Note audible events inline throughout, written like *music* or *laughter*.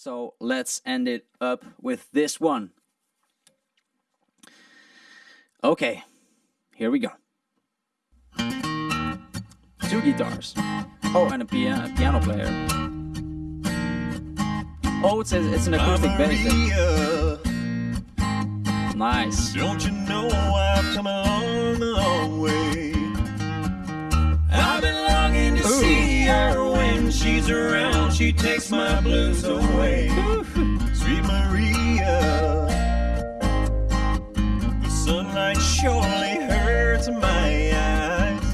So let's end it up with this one. Okay, here we go. Two guitars. Oh, and a piano, piano player. Oh, it's, a, it's an acoustic bass. Nice. Don't you know I've come a long, long way? She's around. She takes my blues away. Sweet Maria. The sunlight surely hurts my eyes.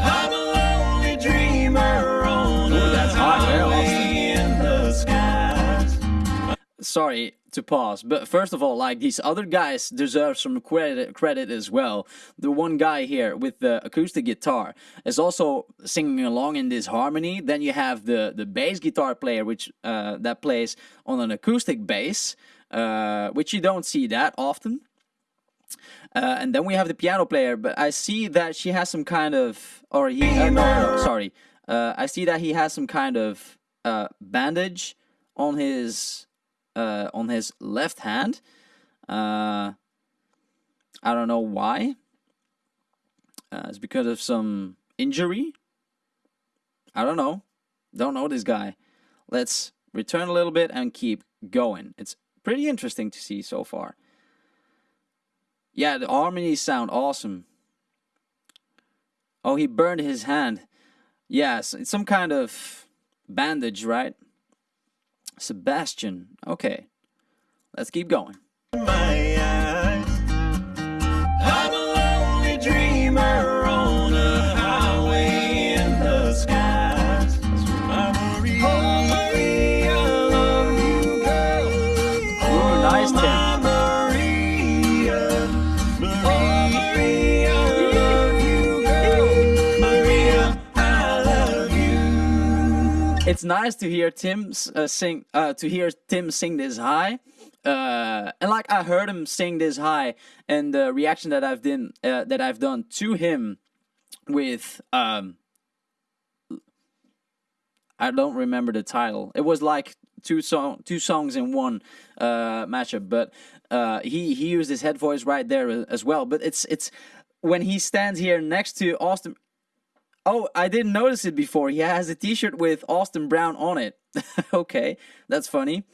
I'm a lonely dreamer on Ooh, a that's hot, yeah, highway in the skies. sorry to pause, but first of all, like these other guys deserve some credit credit as well. The one guy here with the acoustic guitar is also singing along in this harmony. Then you have the the bass guitar player, which uh, that plays on an acoustic bass, uh, which you don't see that often. Uh, and then we have the piano player, but I see that she has some kind of, or he, uh, no, no, sorry. Uh, I see that he has some kind of uh, bandage on his uh, on his left hand. Uh, I don't know why. Uh, it's because of some injury. I don't know. Don't know this guy. Let's return a little bit and keep going. It's pretty interesting to see so far. Yeah, the harmonies sound awesome. Oh, he burned his hand. Yes, it's some kind of bandage, right? Sebastian. Okay. Let's keep going. It's nice to hear Tim uh, sing. Uh, to hear Tim sing this high. Uh, and like I heard him sing this high, and the reaction that I've done uh, that I've done to him with um, I don't remember the title. It was like two song two songs in one uh, matchup, but uh, he he used his head voice right there as well. But it's it's when he stands here next to Austin. Oh, I didn't notice it before. He has a T-shirt with Austin Brown on it. *laughs* okay, that's funny.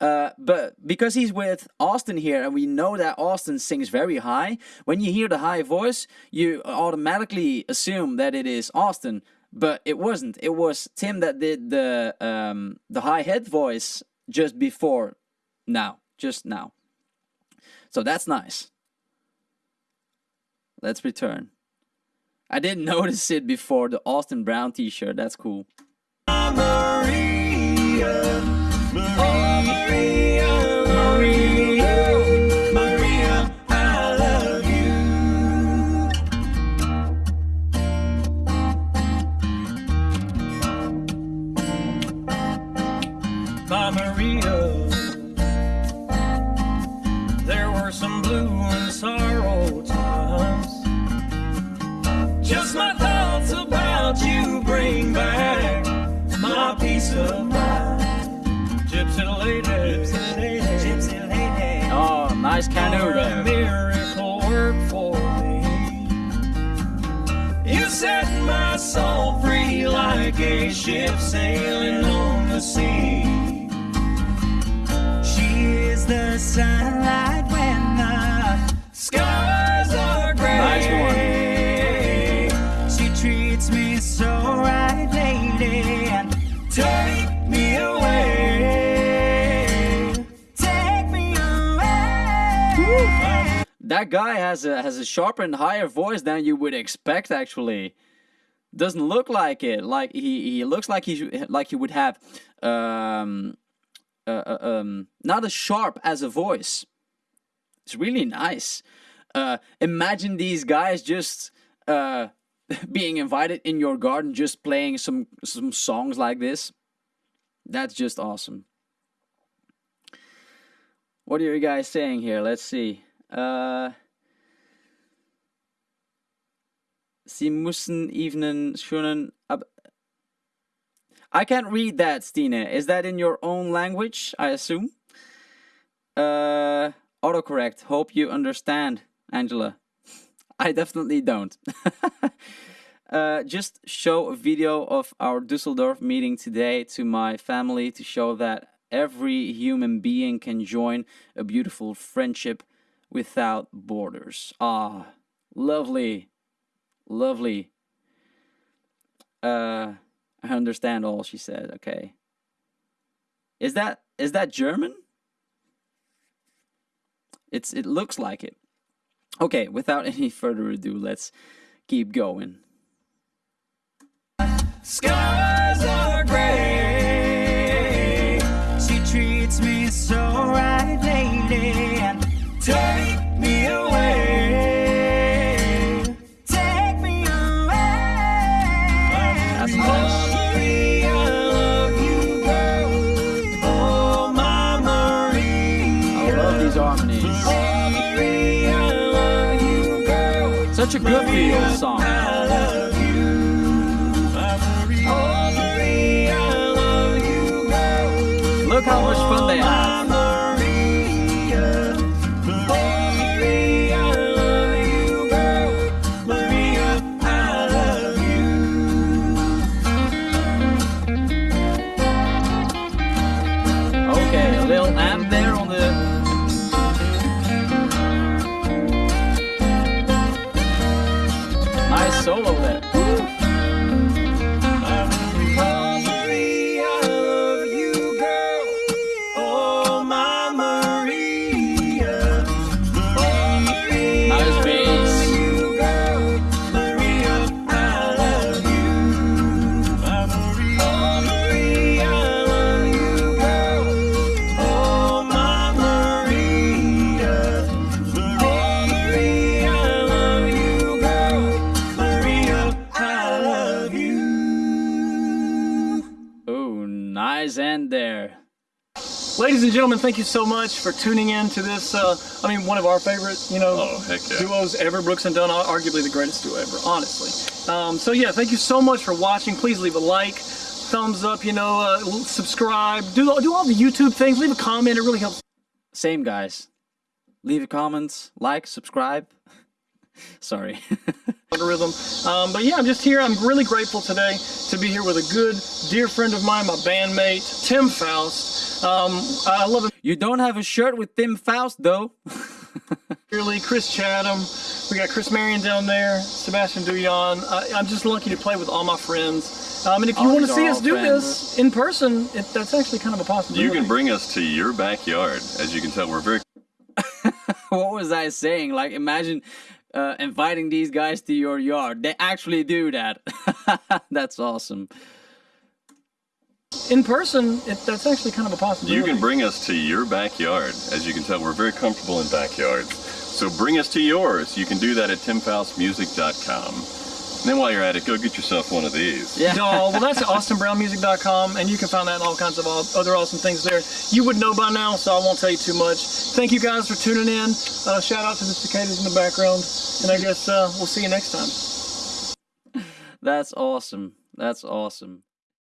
Uh, but because he's with Austin here, and we know that Austin sings very high, when you hear the high voice, you automatically assume that it is Austin. But it wasn't. It was Tim that did the um, the high head voice just before now, just now. So that's nice. Let's return. I didn't *laughs* notice it before the Austin Brown T-shirt. That's cool. Nice canoe a miracle work for me. You set my soul free like a ship sailing on the sea. She is the sunlight That guy has a has a sharper and higher voice than you would expect. Actually, doesn't look like it. Like he he looks like he like he would have um uh, uh, um not as sharp as a voice. It's really nice. Uh, imagine these guys just uh *laughs* being invited in your garden, just playing some some songs like this. That's just awesome. What are you guys saying here? Let's see. Äh, sie müssen schönen. I can't read that, Stine. Is that in your own language? I assume. Uh, autocorrect. Hope you understand, Angela. I definitely don't. *laughs* uh, just show a video of our Dusseldorf meeting today to my family to show that every human being can join a beautiful friendship without borders. Ah, lovely, lovely. Uh, I understand all she said. Okay. Is that is that German? It's it looks like it. Okay, without *laughs* any further ado, let's keep going. Such a good feel song. Look how much fun they have. Okay, a little amp there on the. Solo there. End there. Ladies and gentlemen, thank you so much for tuning in to this. Uh, I mean, one of our favorite, you know, Oh, heck yeah. duos ever. Brooks and Dunn, arguably the greatest duo ever, honestly. Um, so yeah, thank you so much for watching. Please leave a like, thumbs up, you know, uh, subscribe, do do all the YouTube things. Leave a comment. It really helps. Same guys. Leave a comment, like, subscribe. *laughs* Sorry. *laughs* algorithm. Um, but yeah, I'm just here. I'm really grateful today to be here with a good, dear friend of mine, my bandmate, Tim Foust. Um, I love him you don't have a shirt with Tim Foust though. *laughs* dearly. Chris Chatham. We got Chris Marion down there, Sebastian Duyan. I, I'm just lucky to play with all my friends. Um, and if you Oh, want to see us do friends. this in person, it, that's actually kind of a possibility. You can bring us to your backyard. As you can tell, we're very *laughs* what was I saying? Like, imagine uh, inviting these guys to your yard. They actually do that. *laughs* That's awesome. in person, it, that's actually kind of a possibility. You can bring us to your backyard. As you can tell, we're very comfortable in backyards. So bring us to yours. You can do that at timfoustmusic.com. And then while you're at it, go get yourself one of these. Yeah. No, well, that's at austinbrownmusic.com, and you can find that and all kinds of au- other awesome things there. You would know by now, so I won't tell you too much. Thank you guys for tuning in. Uh, shout out to the cicadas in the background, and I guess uh, we'll see you next time. *laughs* That's awesome. That's awesome.